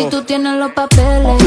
Si tú tienes los papeles,